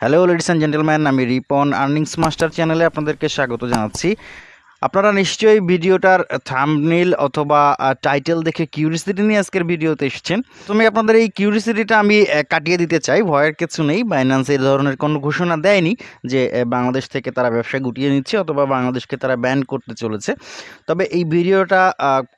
Hello ladies and gentleman আমি Ripon earnings master চ্যানেলে আপনাদেরকে স্বাগত জানাচ্ছি। আপনারা নিশ্চয়ই ভিডিওটার থাম্বনেল অথবা টাইটেল দেখে কিউরিসিটি নিয়ে আজকের ভিডিওতে এসেছেন। তুমি আপনাদের এই কিউরিসিটিটা আমি কাটিয়ে দিতে চাই। ভয়ের কিছু নেই। বাইন্যান্স এই ধরনের কোনো ঘোষণা দেয়নি যে বাংলাদেশ থেকে তারা ব্যবসা গুটিয়ে নিচ্ছে অথবা বাংলাদেশকে তারা ব্যান করতে চলেছে। তবে এই ভিডিওটা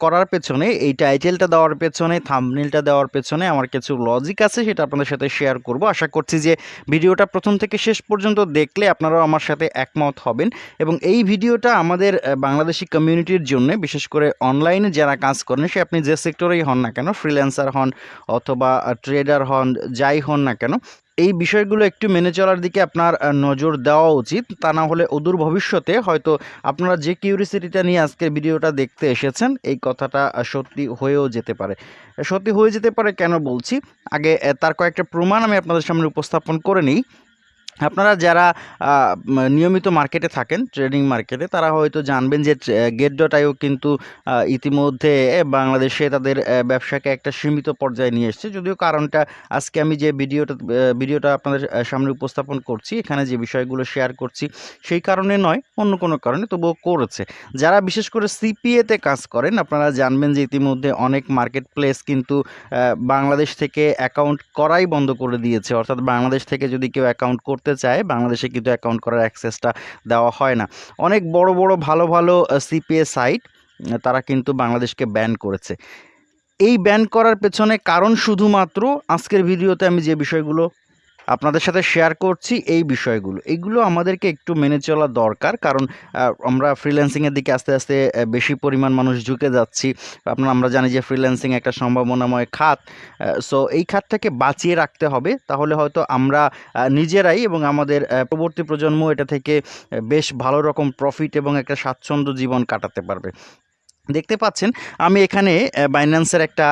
করার পেছনে, এই টাইটেলটা দেওয়ার পেছনে থাম্বনেলটা দেওয়ার পেছনে আমার কিছু লজিক আছে, সেটা আপনাদের সাথে শেয়ার করব। আশা করছি যে, ভিডিওটা প্রথম থেকে শেষ পর্যন্ত দেখলে আপনারাও আমার সাথে একমত হবেন। এবং এই ভিডিওটা আমাদের বাংলাদেশি কমিউনিটির জন্য, বিশেষ করে অনলাইনে যারা কাজ করেন, সে আপনি যে সেক্টরেই হন না কেন ফ্রিল্যান্সার হন অথবা ট্রেডার হন, যাই হন না কেন, এই বিষয়গুলো একটু মেনে চলার দিকে আপনার নজর দেওয়া উচিত। তা না হলে অদূর ভবিষ্যতে হয়তো আপনারা যে কিউরিসিটিটা নিয়ে আজকের ভিডিওটা দেখতে এসেছেন, এই কথাটা সত্যি হয়েও যেতে পারে। সত্যি হয়ে যেতে পারে কেন বলছি? আগে তার কয়েকটা প্রমাণ আমি আপনাদের সামনে উপস্থাপন করে নিই। আপনারা যারা নিয়মিত মার্কেটে থাকেন, ট্রেডিং মার্কেটে, তারা হয়তো জানবেন যে গেট ডট আইও কিন্তু ইতিমধ্যে বাংলাদেশে তাদের ব্যবসাকে একটা সীমিত পর্যায়ে নিয়ে এসেছে। যদিও কারণটা আজকে আমি যে ভিডিওটা ভিডিওটা আপনাদের সামনে উপস্থাপন করছি, এখানে যে বিষয়গুলো শেয়ার করছি, সেই কারণে নয়, অন্য কোনো কারণে, তবুও করেছে। যারা বিশেষ করে সিপিএতে কাজ করেন, আপনারা জানবেন যে ইতিমধ্যে অনেক মার্কেট প্লেস কিন্তু বাংলাদেশ থেকে অ্যাকাউন্ট করাই বন্ধ করে দিয়েছে। অর্থাৎ বাংলাদেশ থেকে যদি কেউ অ্যাকাউন্ট করতে চায়, বাংলাদেশে কিন্তু অ্যাকাউন্ট করার অ্যাক্সেসটা দেওয়া হয় না। অনেক বড় বড়, ভালো ভালো সিপিএ সাইট তারা কিন্তু বাংলাদেশকে ব্যান করেছে। এই ব্যান করার পেছনে কারণ শুধুমাত্র আজকের ভিডিওতে আমি যে বিষয়গুলো আপনাদের সাথে শেয়ার করছি এই বিষয়গুলো। এইগুলো আমাদেরকে একটু মেনে চলা দরকার, কারণ আমরা ফ্রিল্যান্সিংয়ের দিকে আস্তে আস্তে বেশি পরিমাণ মানুষ ঝুঁকে যাচ্ছি। আপনার, আমরা জানি যে ফ্রিল্যান্সিং একটা সম্ভাবনাময় খাত সো এই খাতটাকে বাঁচিয়ে রাখতে হবে। তাহলে হয়তো আমরা নিজেরাই এবং আমাদের পরবর্তী প্রজন্ম এটা থেকে বেশ ভালো রকম প্রফিট এবং একটা স্বাচ্ছন্দ্য জীবন কাটাতে পারবে। দেখতে পাচ্ছেন, আমি এখানে বাইন্যান্সের একটা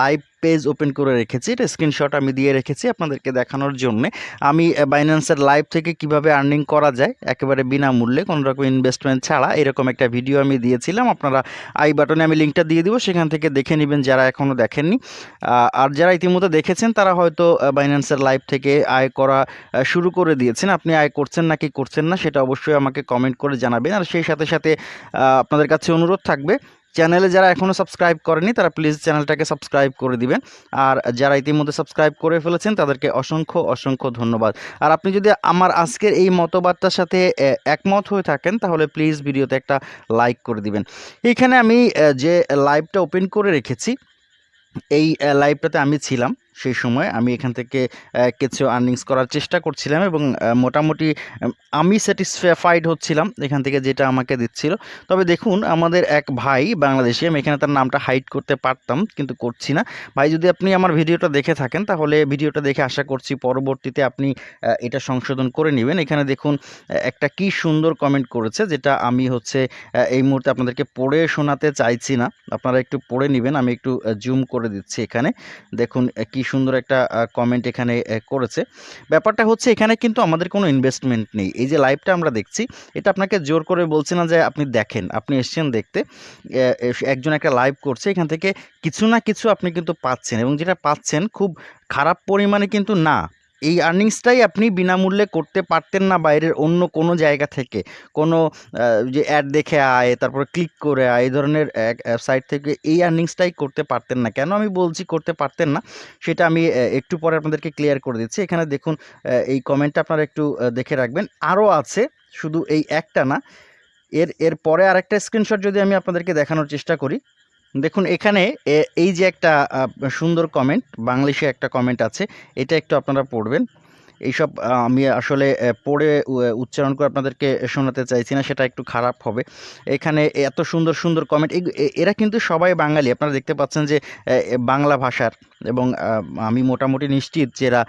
লাইভ পেজ ওপেন করে রেখেছি। এটা স্ক্রিনশট আমি দিয়ে রেখেছি আপনাদেরকে দেখানোর জন্য। আমি বাইন্যান্সের লাইভ থেকে কীভাবে আর্নিং করা যায়, একেবারে বিনামূল্যে কোনো রকম ইনভেস্টমেন্ট ছাড়া এরকম একটা ভিডিও আমি দিয়েছিলাম। আপনারা আই বাটনে আমি লিঙ্কটা দিয়ে দিব, সেখান থেকে দেখে নেবেন যারা এখনও দেখেননি। আর যারা ইতিমধ্যে দেখেছেন, তারা হয়তো বাইন্যান্সের লাইভ থেকে আয় করা শুরু করে দিয়েছেন। আপনি আয় করছেন নাকি করছেন না, সেটা অবশ্যই আমাকে কমেন্ট করে জানাবেন। আর সেই সাথে সাথে আপনাদের কাছে অনুরোধ থাকবে চ্যানেলে যারা এখনও সাবস্ক্রাইব করেনি, তারা প্লিজ চ্যানেলটাকে সাবস্ক্রাইব করে দিবেন। আর যারা ইতিমধ্যে সাবস্ক্রাইব করে ফেলেছেন, তাদেরকে অসংখ্য অসংখ্য ধন্যবাদ। আর আপনি যদি আমার আজকের এই মতবাদটার সাথে একমত হয়ে থাকেন, তাহলে প্লিজ ভিডিওতে একটা লাইক করে দিবেন। এইখানে আমি যে লাইভটা ওপেন করে রেখেছি, এই লাইভটাতে আমি ছিলাম। সেই সময় আমি এখান থেকে কিছু আর্নিংস করার চেষ্টা করছিলাম এবং মোটামুটি আমি স্যাটিসফাইড হচ্ছিলাম এখান থেকে যেটা আমাকে দিচ্ছিল। তবে দেখুন আমাদের এক ভাই বাংলাদেশি আমি এখানে তার নামটা হাইড করতে পারতাম কিন্তু করছি না। ভাই যদি আপনি আমার ভিডিওটা দেখে থাকেন তাহলে ভিডিওটা দেখে আশা করছি পরবর্তীতে আপনি এটা সংশোধন করে নেবেন। এখানে দেখুন একটা কি সুন্দর কমেন্ট করেছে যেটা আমি হচ্ছে এই মুহূর্তে আপনাদেরকে পড়ে শোনাতে চাইছি না। আপনারা একটু পড়ে নেবেন আমি একটু জুম করে দিচ্ছি এখানে। দেখুন আহ, কি সুন্দর একটা কমেন্ট এখানে করেছে। ব্যাপারটা হচ্ছে এখানে কিন্তু আমাদের কোনো ইনভেস্টমেন্ট নেই। এই যে লাইভটা আমরা দেখছি, এটা আপনাকে জোর করে বলছি না যে আপনি দেখেন, আপনি এসছেন দেখতে। একজন একটা লাইভ করছে, এখান থেকে কিছু না কিছু আপনি কিন্তু পাচ্ছেন এবং যেটা পাচ্ছেন খুব খারাপ পরিমাণে কিন্তু না। এই আর্নিংসটাই আপনি বিনামূল্যে করতে পারতেন না বাইরের অন্য কোনো জায়গা থেকে। কোনো যে অ্যাড দেখে আয়, তারপর ক্লিক করে আয়, এই ধরনের সাইট থেকে এই আর্নিংসটাই করতে পারতেন না। কেন আমি বলছি করতে পারতেন না? সেটা আমি একটু পরে আপনাদেরকে ক্লিয়ার করে দিচ্ছি। এখানে দেখুন এই কমেন্টটা আপনারা একটু দেখে রাখবেন। আরও আছে, শুধু এই একটা না, এর এর পরে আরেকটা স্ক্রিনশট যদি আমি আপনাদেরকে দেখানোর চেষ্টা করি। দেখুন, এখানে এই যে একটা সুন্দর কমেন্ট বাংলিশে একটা কমেন্ট আছে, এটা একটু আপনারা পড়বেন। এইসব আমি আসলে পড়ে উচ্চারণ করে আপনাদেরকে শোনাতে চাইছি না, সেটা একটু খারাপ হবে। এখানে এত সুন্দর সুন্দর কমেন্ট এরা কিন্তু সবাই বাঙালি। আপনারা দেখতে পাচ্ছেন যে বাংলা ভাষার এবং আমি মোটামুটি নিশ্চিত যে এরা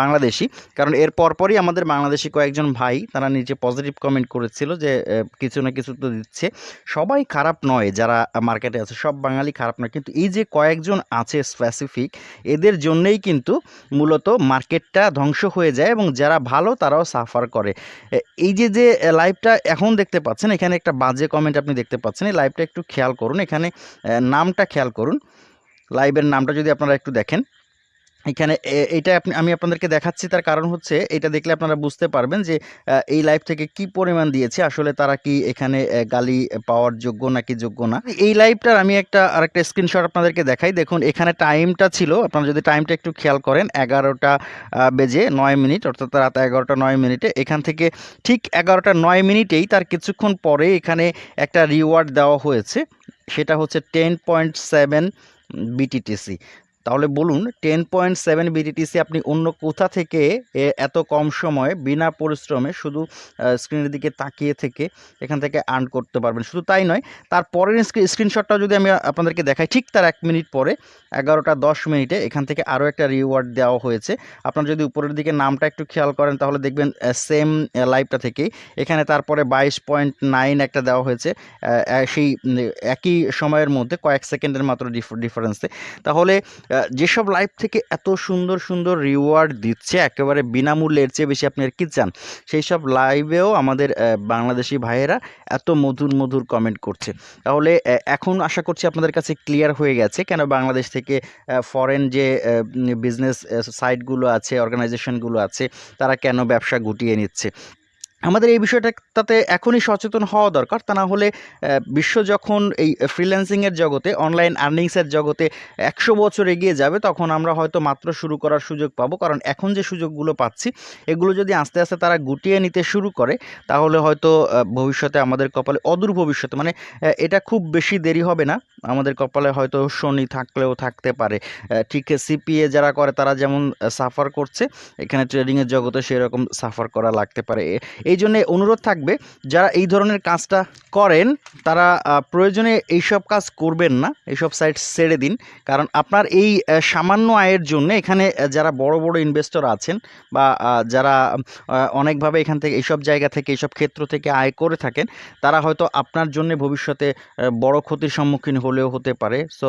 বাংলাদেশি। কারণ এর পরপরই আমাদের বাংলাদেশি কয়েকজন ভাই, তারা নিজে পজিটিভ কমেন্ট করেছিল যে কিছু না কিছু তো দিচ্ছে। সবাই খারাপ নয় যারা মার্কেটে আছে, সব বাঙালি খারাপ নয়। কিন্তু এই যে কয়েকজন আছে স্পেসিফিক এদের জন্যেই কিন্তু মূলত মার্কেটটা ধ্বংস হয়ে যায় এবং যারা ভালো তারাও সাফার করে। এই যে যে লাইভটা এখন দেখতে পাচ্ছেন, এখানে একটা বাজে কমেন্ট আপনি দেখতে পাচ্ছেন, এই লাইভটা একটু খেয়াল করুন। এখানে নামটা খেয়াল করুন। লাইভের নামটা যদি আপনারা একটু দেখেন। এখানে এটা আপনি, আমি আপনাদেরকে দেখাচ্ছি। তার কারণ হচ্ছে এটা দেখলে আপনারা বুঝতে পারবেন যে এই লাইভ থেকে কি পরিমাণ দিয়েছে, আসলে তারা কি এখানে গালি পাওয়ার যোগ্য নাকি যোগ্য না? এই লাইভটার আমি একটা, আরেকটা স্ক্রিনশট আপনাদেরকে দেখাই। দেখুন, এখানে টাইমটা ছিল, আপনারা যদি টাইমটা একটু খেয়াল করেন, এগারোটা বেজে নয় মিনিট, অর্থাৎ রাত এগারোটা নয় মিনিটে। এখান থেকে ঠিক এগারোটা নয় মিনিটেই তার কিছুক্ষণ পরে এখানে একটা রিওয়ার্ড দেওয়া হয়েছে। সেটা হচ্ছে টেন পয়েন্ট সেভেন বিটিটিসি তাহলে বলুন টেন পয়েন্ট সেভেন বিটিটিসি আপনি অন্য কোথা থেকে এত কম সময়ে বিনা পরিশ্রমে শুধু স্ক্রিনের দিকে তাকিয়ে থেকে এখান থেকে আর্ন করতে পারবেন? শুধু তাই নয়, তার পরের স্ক্রিনশটটা যদি আমি আপনাদেরকে দেখাই, ঠিক তার এক মিনিট পরে, এগারোটা দশ মিনিটে এখান থেকে আরও একটা রিওয়ার্ড দেওয়া হয়েছে। আপনারা যদি উপরের দিকে নামটা একটু খেয়াল করেন, তাহলে দেখবেন সেম লাইভটা থেকেই এখানে তারপরে বাইশ পয়েন্ট নাইন একটা দেওয়া হয়েছে সেই একই সময়ের মধ্যে কয়েক সেকেন্ডের মাত্র ডিফারেন্সে তাহলে যেসব লাইভ থেকে এত সুন্দর সুন্দর রিওয়ার্ড দিচ্ছে, একেবারে বিনামূল্যের চেয়ে বেশি আপনি আর কি চান? সেই সব লাইভেও আমাদের বাংলাদেশি ভাইয়েরা এত মধুর মধুর কমেন্ট করছে। তাহলে এখন আশা করছি আপনাদের কাছে ক্লিয়ার হয়ে গেছে কেন বাংলাদেশ থেকে ফরেন যে বিজনেস সাইটগুলো আছে অর্গানাইজেশনগুলো আছে, তারা কেন ব্যবসা গুটিয়ে নিচ্ছে। আমাদের এই বিষয়টাতে এখনই সচেতন হওয়া দরকার। তা না হলে বিশ্ব যখন এই ফ্রিল্যান্সিংয়ের জগতে, অনলাইন আর্নিংসের জগতে একশো বছর এগিয়ে যাবে, তখন আমরা হয়তো মাত্র শুরু করার সুযোগ পাবো। কারণ এখন যে সুযোগগুলো পাচ্ছি, এগুলো যদি আস্তে আস্তে তারা গুটিয়ে নিতে শুরু করে, তাহলে হয়তো ভবিষ্যতে আমাদের কপালে, অদূর ভবিষ্যতে মানে এটা খুব বেশি দেরি হবে না। আমাদের কপালে হয়তো শনি থাকলেও থাকতে পারে। ঠিক সিপিএ যারা করে, তারা যেমন সাফার করছে, এখানে ট্রেডিংয়ের জগতে সেরকম সাফার করা লাগতে পারে। এই জন্য অনুরোধ থাকবে, যারা এই ধরনের কাজটা করেন, তারা প্রয়োজনে এইসব কাজ করবেন না, এইসব সাইট ছেড়ে দিন। কারণ আপনার এই সামান্য আয়ের জন্য এখানে যারা বড় বড় ইনভেস্টর আছেন বা যারা অনেকভাবে এখান থেকে, এইসব জায়গা থেকে, এইসব ক্ষেত্র থেকে আয় করে থাকেন, তারা হয়তো আপনার জন্য ভবিষ্যতে বড় ক্ষতির সম্মুখীন হলেও হতে পারে। সো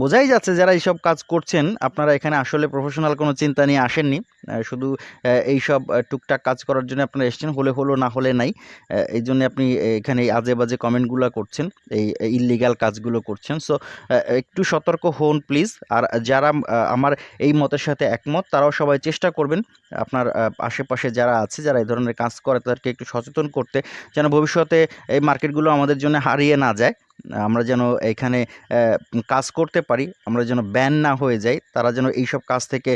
বোঝাই যাচ্ছে যারা এইসব কাজ করছেন, আপনারা এখানে আসলে প্রফেশনাল কোনো চিন্তা নিয়ে আসেননি। শুধু আহ, এইসব আহ, টুকটাক কাজ করার জন্য আপনারা এসেছেন হলে হলো না হলে নাই। এই জন্য আপনি এখানে এই আজে বাজে কমেন্টগুলো করছেন এই ইলিগাল কাজগুলো করছেন। সো একটু সতর্ক হন প্লিজ আর যারা আমার এই মতের সাথে একমত তারাও সবাই চেষ্টা করবেন আপনার আশেপাশে যারা আছে যারা এই ধরনের কাজ করে তাদেরকে একটু সচেতন করতে যেন ভবিষ্যতে এই মার্কেটগুলো আমাদের জন্য হারিয়ে না যায়। আমরা যেন এখানে কাজ করতে পারি, আমরা যেন ব্যান না হয়ে যাই, তারা যেন এইসব কাজ থেকে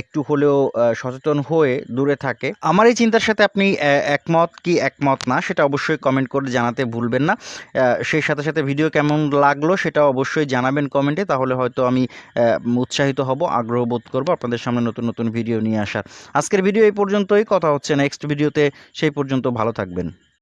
একটু হলেও সচেতন হয়ে দূরে থাকে। আমার এই চিন্তার সাথে আপনি একমত কি একমত না, সেটা অবশ্যই কমেন্ট করে জানাতে ভুলবেন না। সেই সাথে সাথে ভিডিও কেমন লাগল সেটা অবশ্যই জানাবেন কমেন্টে তাহলে হয়তো আমি উৎসাহিত হব, আগ্রহ বোধ করব আপনাদের সামনে নতুন নতুন ভিডিও নিয়ে আসার। আজকের ভিডিও এই পর্যন্তই, কথা হচ্ছে নেক্সট ভিডিওতে সেই পর্যন্ত ভালো থাকবেন।